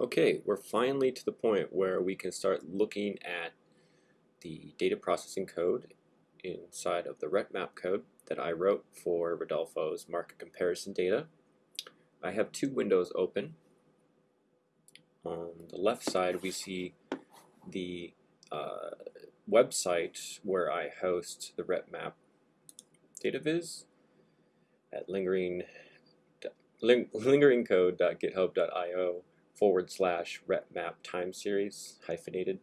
Okay, we're finally to the point where we can start looking at the data processing code inside of the RetMap code that I wrote for Rodolfo's market comparison data. I have two windows open. On the left side we see the uh, website where I host the RetMap data viz at lingering ling, lingeringcode.github.io forward slash retmap time series hyphenated.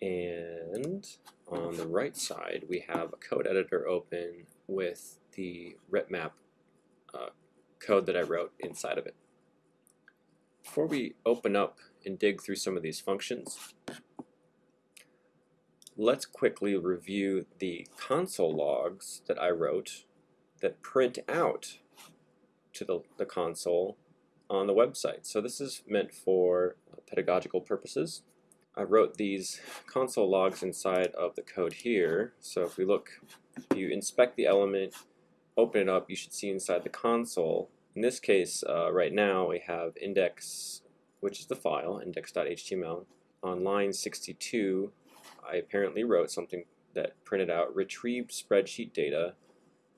And on the right side, we have a code editor open with the retmap uh, code that I wrote inside of it. Before we open up and dig through some of these functions, let's quickly review the console logs that I wrote that print out to the, the console on the website. So this is meant for pedagogical purposes. I wrote these console logs inside of the code here. So if we look, if you inspect the element, open it up, you should see inside the console. In this case, uh, right now, we have index, which is the file, index.html. On line 62, I apparently wrote something that printed out retrieved spreadsheet data,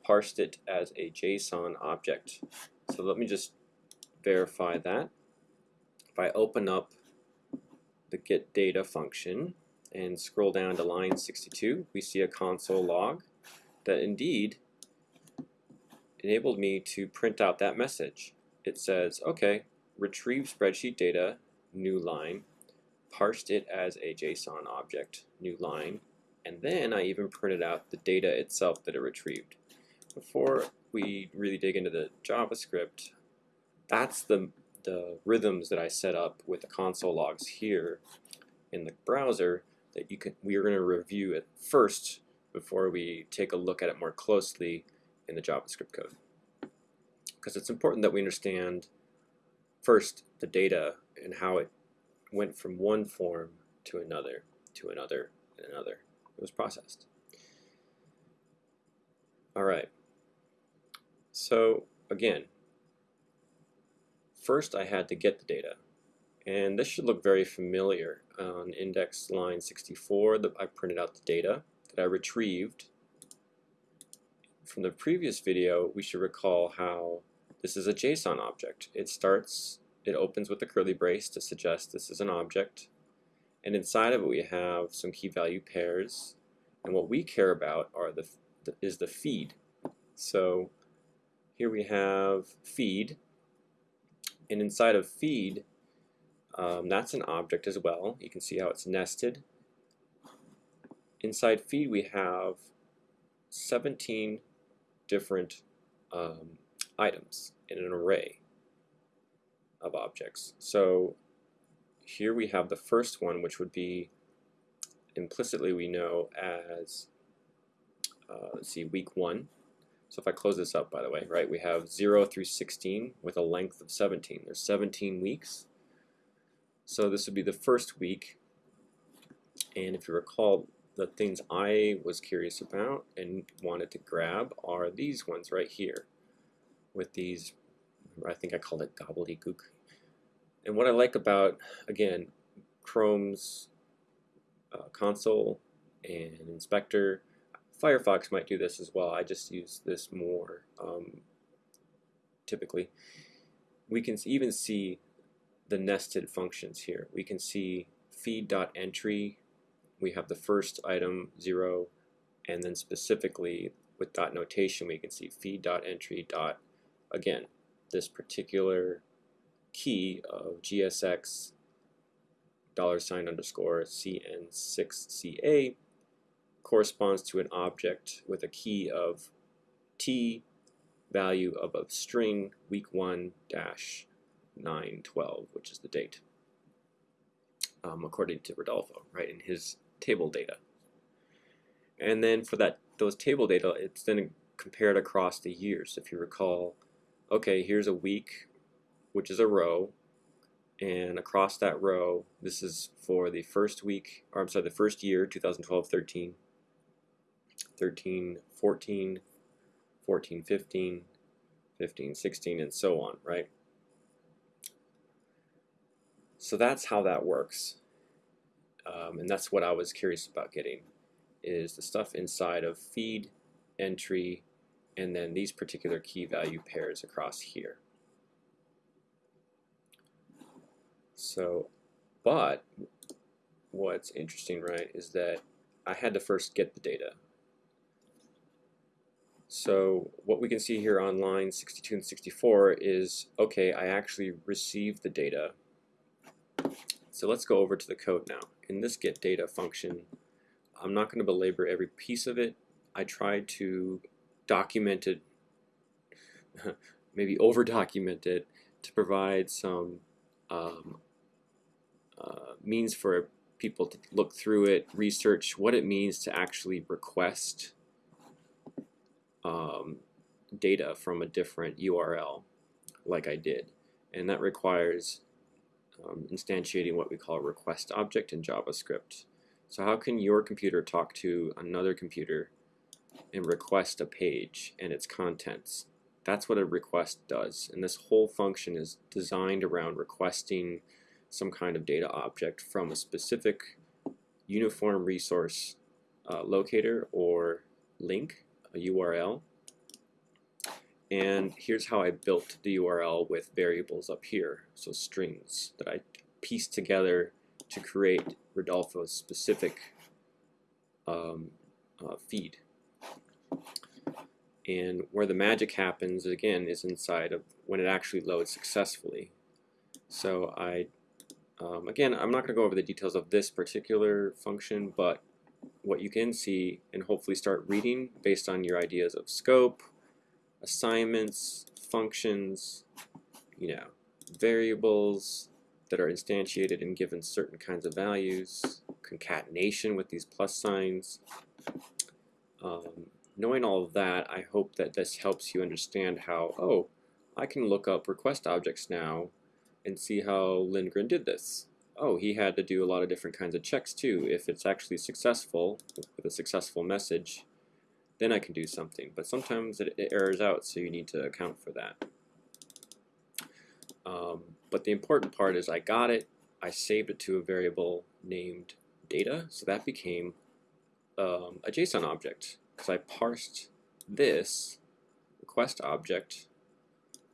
parsed it as a JSON object. So let me just verify that. If I open up the get data function and scroll down to line 62, we see a console log that indeed enabled me to print out that message. It says, okay, retrieve spreadsheet data, new line, parsed it as a JSON object, new line, and then I even printed out the data itself that it retrieved. Before we really dig into the JavaScript, that's the, the rhythms that I set up with the console logs here in the browser that you can we are going to review it first before we take a look at it more closely in the JavaScript code. Because it's important that we understand first the data and how it went from one form to another, to another, and another. It was processed. All right. So again, First, I had to get the data. And this should look very familiar. On index line 64, the, I printed out the data that I retrieved. From the previous video, we should recall how this is a JSON object. It starts, it opens with a curly brace to suggest this is an object. And inside of it, we have some key value pairs. And what we care about are the, the is the feed. So here we have feed, and inside of feed, um, that's an object as well. You can see how it's nested. Inside feed we have 17 different um, items in an array of objects. So here we have the first one which would be implicitly we know as uh, let's see week one so if I close this up, by the way, right, we have 0 through 16 with a length of 17. There's 17 weeks. So this would be the first week. And if you recall, the things I was curious about and wanted to grab are these ones right here with these, I think I called it gobbledygook. And what I like about, again, Chrome's uh, console and inspector Firefox might do this as well. I just use this more um, typically. We can even see the nested functions here. We can see feed.entry. We have the first item, 0, and then specifically with dot notation we can see feed.entry dot, again, this particular key of GSX dollar sign underscore CN6CA corresponds to an object with a key of t value of a string week 1 dash 912, which is the date, um, according to Rodolfo, right, in his table data. And then for that those table data, it's then compared across the years. If you recall, okay, here's a week, which is a row, and across that row, this is for the first week, or I'm sorry, the first year, 2012-13, 13, 14, 14, 15, 15, 16, and so on, right? So that's how that works. Um, and that's what I was curious about getting is the stuff inside of feed, entry, and then these particular key value pairs across here. So, but what's interesting, right, is that I had to first get the data. So what we can see here on line 62 and 64 is, okay, I actually received the data. So let's go over to the code now. In this get data function, I'm not going to belabor every piece of it. I tried to document it, maybe over document it, to provide some um, uh, means for people to look through it, research what it means to actually request um, data from a different URL like I did. And that requires um, instantiating what we call a request object in JavaScript. So how can your computer talk to another computer and request a page and its contents? That's what a request does. And this whole function is designed around requesting some kind of data object from a specific uniform resource uh, locator or link a URL. And here's how I built the URL with variables up here, so strings that I pieced together to create Rodolfo's specific um, uh, feed. And where the magic happens, again, is inside of when it actually loads successfully. So I, um, again, I'm not going to go over the details of this particular function, but what you can see and hopefully start reading based on your ideas of scope, assignments, functions, you know, variables that are instantiated and given certain kinds of values, concatenation with these plus signs. Um, knowing all of that, I hope that this helps you understand how, oh, I can look up request objects now and see how Lindgren did this oh, he had to do a lot of different kinds of checks too. If it's actually successful, with a successful message, then I can do something. But sometimes it, it errors out, so you need to account for that. Um, but the important part is I got it, I saved it to a variable named data, so that became um, a JSON object because I parsed this request object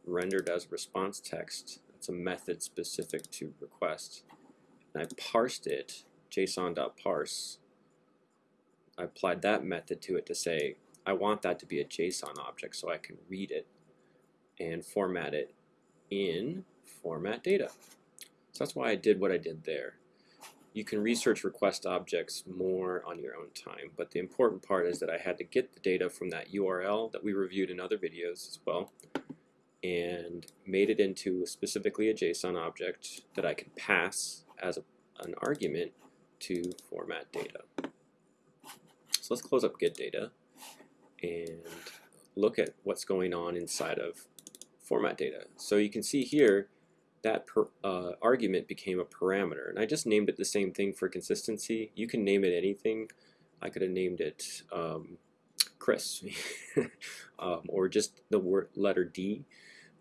rendered as response text. It's a method specific to request and I parsed it, json.parse. I applied that method to it to say, I want that to be a JSON object so I can read it and format it in format data. So that's why I did what I did there. You can research request objects more on your own time, but the important part is that I had to get the data from that URL that we reviewed in other videos as well and made it into specifically a JSON object that I could pass as a, an argument to format data. So let's close up get data and look at what's going on inside of format data. So you can see here that per, uh, argument became a parameter and I just named it the same thing for consistency. You can name it anything. I could have named it um, Chris um, or just the word letter D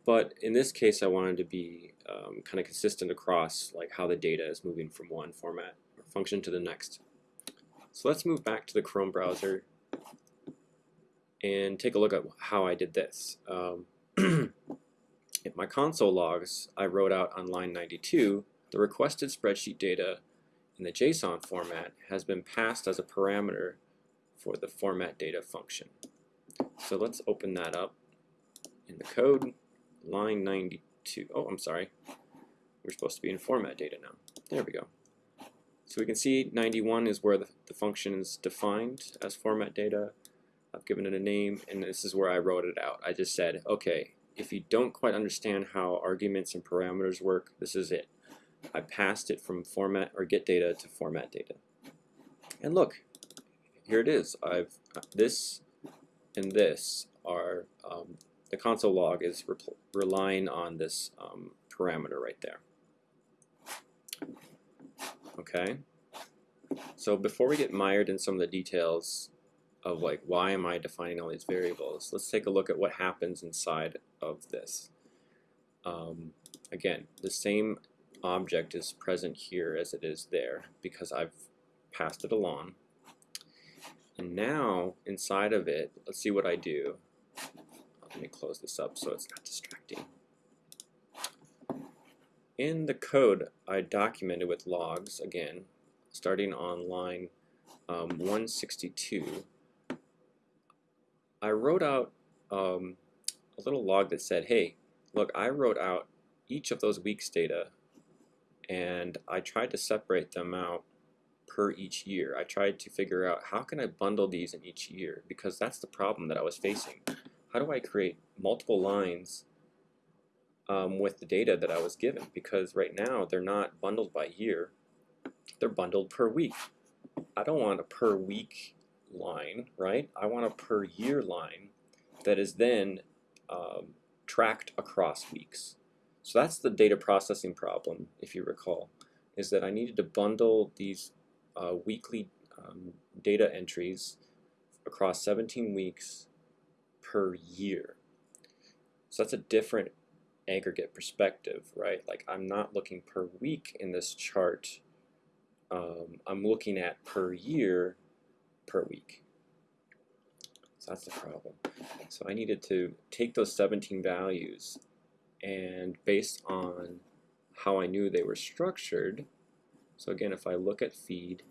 but in this case, I wanted to be um, kind of consistent across like how the data is moving from one format or function to the next. So let's move back to the Chrome browser and take a look at how I did this. Um, in my console logs, I wrote out on line 92, the requested spreadsheet data in the JSON format has been passed as a parameter for the format data function. So let's open that up in the code line 92. Oh, I'm sorry. We're supposed to be in format data now. There we go. So we can see 91 is where the, the function is defined as format data. I've given it a name, and this is where I wrote it out. I just said, okay, if you don't quite understand how arguments and parameters work, this is it. I passed it from format or get data to format data. And look, here it is. I've this and this are um, the console log is relying on this um, parameter right there. Okay, so before we get mired in some of the details of like why am I defining all these variables, let's take a look at what happens inside of this. Um, again, the same object is present here as it is there because I've passed it along. And now inside of it, let's see what I do. Let me close this up so it's not distracting. In the code, I documented with logs, again, starting on line um, 162, I wrote out um, a little log that said, hey, look, I wrote out each of those weeks data and I tried to separate them out per each year. I tried to figure out how can I bundle these in each year because that's the problem that I was facing. How do I create multiple lines um, with the data that I was given? Because right now they're not bundled by year, they're bundled per week. I don't want a per week line, right? I want a per year line that is then um, tracked across weeks. So that's the data processing problem, if you recall, is that I needed to bundle these uh, weekly um, data entries across 17 weeks per year. So that's a different aggregate perspective, right? Like I'm not looking per week in this chart. Um, I'm looking at per year per week. So that's the problem. So I needed to take those 17 values and based on how I knew they were structured, so again, if I look at feed,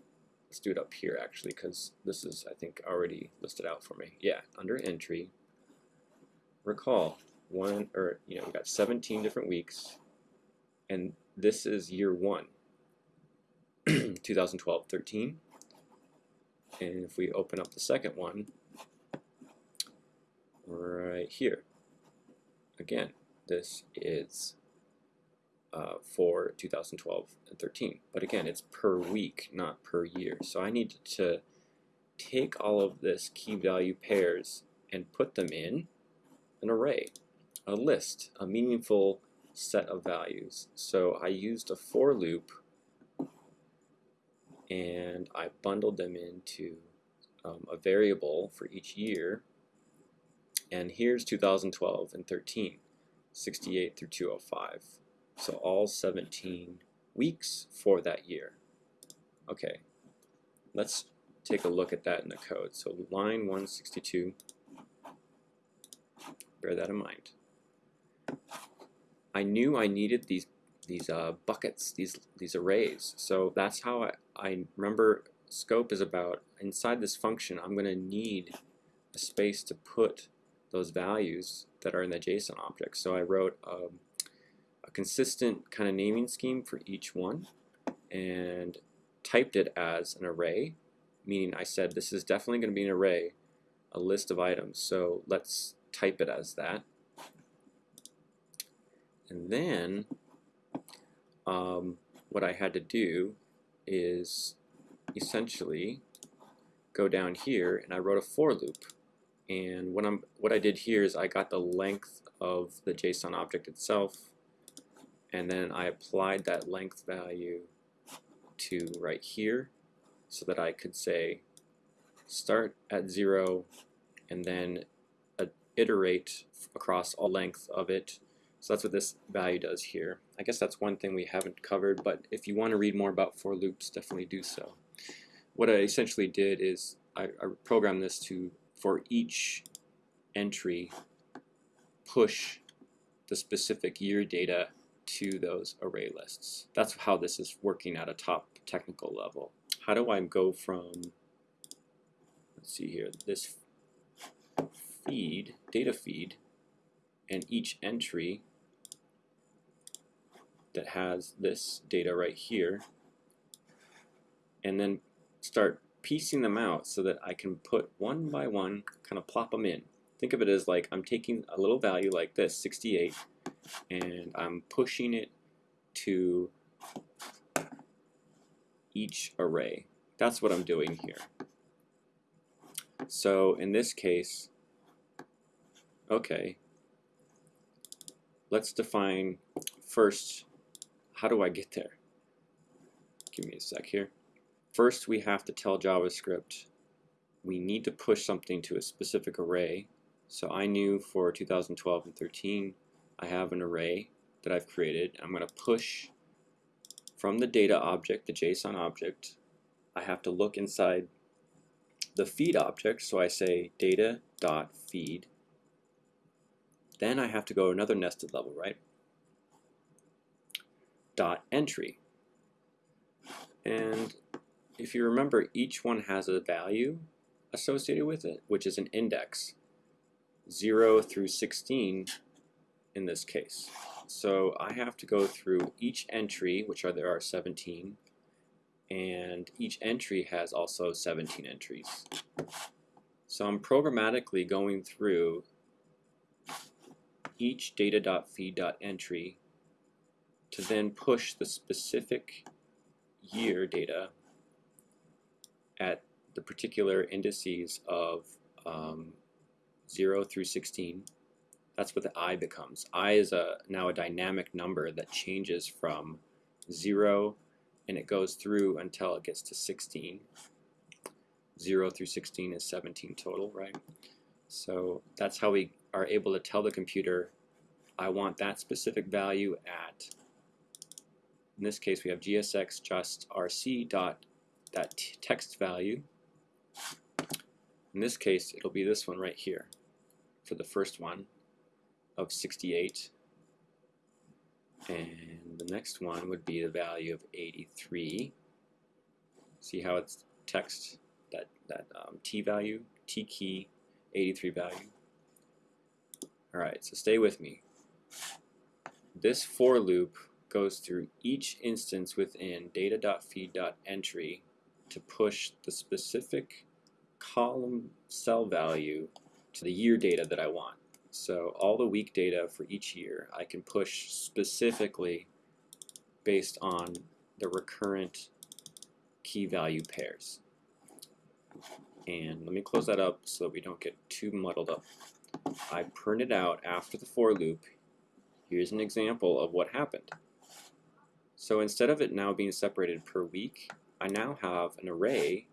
let's do it up here actually, because this is, I think, already listed out for me. Yeah, under entry, recall, one, or, you know, we got 17 different weeks, and this is year one, 2012-13. And if we open up the second one, right here, again, this is uh, for 2012 and 13. But again, it's per week, not per year. So I need to take all of this key value pairs and put them in an array, a list, a meaningful set of values. So I used a for loop and I bundled them into um, a variable for each year. And here's 2012 and 13. 68 through 205. So all 17 weeks for that year. Okay, let's take a look at that in the code. So line 162, bear that in mind. I knew I needed these these uh, buckets, these these arrays. So that's how I, I remember scope is about inside this function I'm going to need a space to put those values that are in the JSON object. So I wrote um, a consistent kind of naming scheme for each one and typed it as an array, meaning I said this is definitely going to be an array, a list of items. So let's type it as that. And then um, what I had to do is essentially go down here and I wrote a for loop and what, I'm, what I did here is I got the length of the JSON object itself, and then I applied that length value to right here so that I could say start at zero and then iterate across all length of it. So that's what this value does here. I guess that's one thing we haven't covered, but if you want to read more about for loops, definitely do so. What I essentially did is I, I programmed this to for each entry push the specific year data to those array lists. That's how this is working at a top technical level. How do I go from, let's see here, this feed, data feed, and each entry that has this data right here, and then start piecing them out so that I can put one by one, kind of plop them in. Think of it as like I'm taking a little value like this, 68, and I'm pushing it to each array. That's what I'm doing here. So in this case, okay, let's define first, how do I get there? Give me a sec here. First, we have to tell JavaScript we need to push something to a specific array. So I knew for 2012 and 13, I have an array that I've created. I'm going to push from the data object, the JSON object, I have to look inside the feed object. So I say data.feed. Then I have to go another nested level, right? Dot entry. And if you remember, each one has a value associated with it, which is an index, 0 through 16 in this case. So I have to go through each entry, which are there are 17, and each entry has also 17 entries. So I'm programmatically going through each data.feed.entry to then push the specific year data at the particular indices of um, 0 through 16. That's what the i becomes. i is a now a dynamic number that changes from 0 and it goes through until it gets to 16. 0 through 16 is 17 total, right? So that's how we are able to tell the computer, I want that specific value at, in this case we have gsx just rc dot that text value. In this case, it'll be this one right here for the first one of 68. And the next one would be the value of 83. See how it's text, that, that um, T value, T key, 83 value. Alright, so stay with me. This for loop goes through each instance within data.feed.entry to push the specific column cell value to the year data that I want. So all the week data for each year I can push specifically based on the recurrent key value pairs. And let me close that up so that we don't get too muddled up. I printed out after the for loop. Here's an example of what happened. So instead of it now being separated per week, I now have an array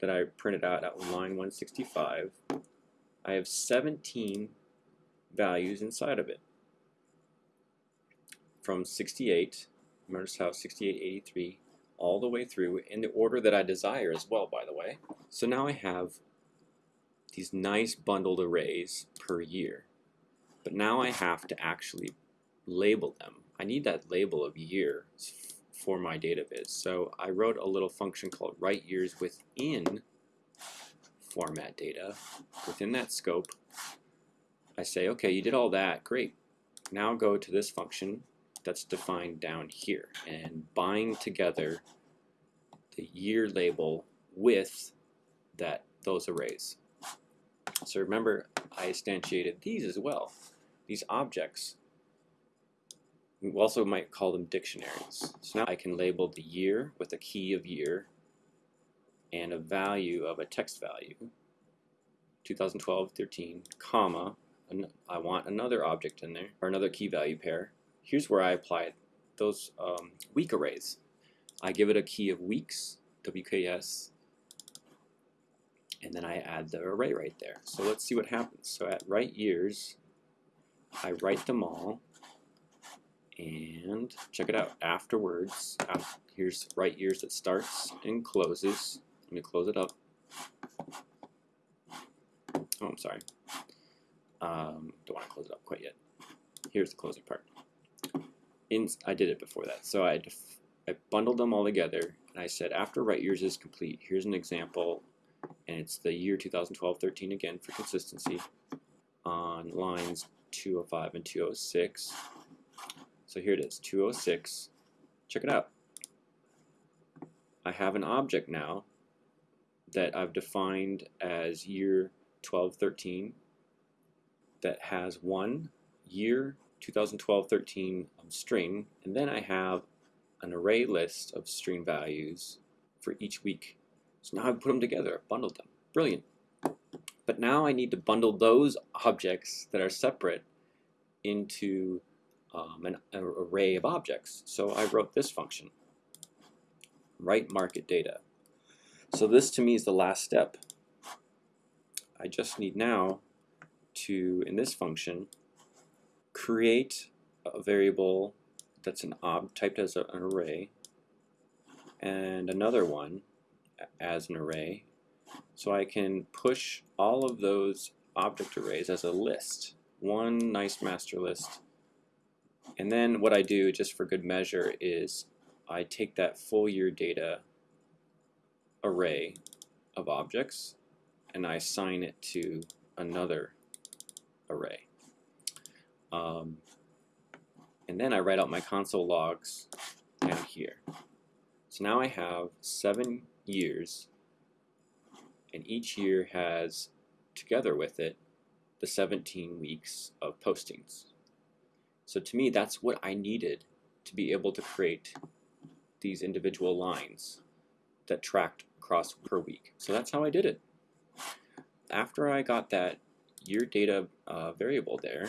that I printed out at line 165. I have 17 values inside of it from 68, notice how 68, 83, all the way through in the order that I desire as well, by the way. So now I have these nice bundled arrays per year. But now I have to actually label them. I need that label of year for my data viz. So I wrote a little function called write years within format data. Within that scope, I say, okay, you did all that, great. Now go to this function that's defined down here and bind together the year label with that those arrays. So remember, I instantiated these as well. These objects we also might call them dictionaries. So now I can label the year with a key of year and a value of a text value, 2012-13, comma, I want another object in there, or another key value pair. Here's where I apply those um, week arrays. I give it a key of weeks, WKS, and then I add the array right there. So let's see what happens. So at write years, I write them all, and check it out. Afterwards here's write years that starts and closes. Let me close it up. Oh I'm sorry. Um, don't want to close it up quite yet. Here's the closing part. In, I did it before that. So I, I bundled them all together and I said after write years is complete here's an example and it's the year 2012-13 again for consistency on lines 205 and 206 so here it is, 206. Check it out. I have an object now that I've defined as year 12-13 that has one year 2012-13 string, and then I have an array list of string values for each week. So now I've put them together, bundled them. Brilliant. But now I need to bundle those objects that are separate into um, an, an array of objects. So I wrote this function, write market data. So this to me is the last step. I just need now to, in this function, create a variable that's an ob typed as a, an array and another one as an array. So I can push all of those object arrays as a list, one nice master list. And then what I do, just for good measure, is I take that full year data array of objects and I assign it to another array. Um, and then I write out my console logs down here. So now I have seven years, and each year has, together with it, the 17 weeks of postings. So to me, that's what I needed to be able to create these individual lines that tracked across per week. So that's how I did it. After I got that year data uh, variable there,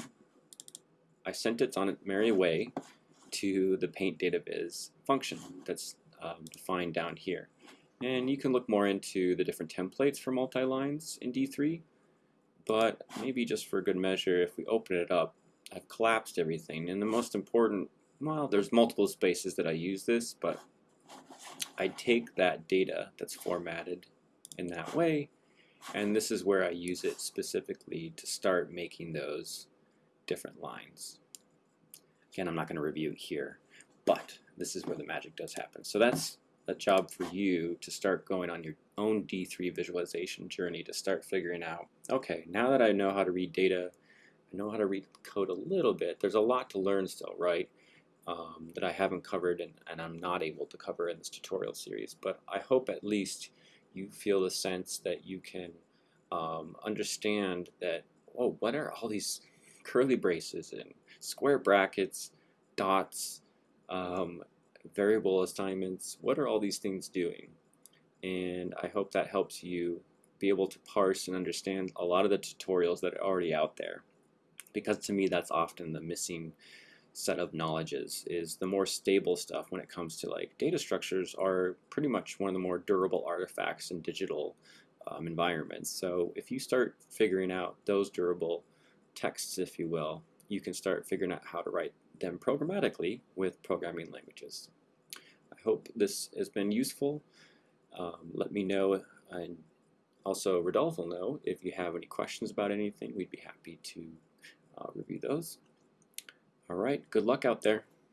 I sent it on its merry way to the paint data viz function that's um, defined down here. And you can look more into the different templates for multi-lines in D3, but maybe just for good measure, if we open it up, I've collapsed everything. And the most important, well, there's multiple spaces that I use this, but I take that data that's formatted in that way, and this is where I use it specifically to start making those different lines. Again, I'm not going to review it here, but this is where the magic does happen. So that's a job for you to start going on your own D3 visualization journey to start figuring out, okay, now that I know how to read data, I know how to read code a little bit, there's a lot to learn still, right? Um, that I haven't covered and, and I'm not able to cover in this tutorial series, but I hope at least you feel the sense that you can um, understand that, oh, what are all these curly braces and square brackets, dots, um, variable assignments, what are all these things doing? And I hope that helps you be able to parse and understand a lot of the tutorials that are already out there. Because to me, that's often the missing set of knowledges is the more stable stuff when it comes to like data structures are pretty much one of the more durable artifacts in digital um, environments. So if you start figuring out those durable texts, if you will, you can start figuring out how to write them programmatically with programming languages. Hope this has been useful. Um, let me know, and also Rodolfo will know if you have any questions about anything. We'd be happy to uh, review those. All right, good luck out there.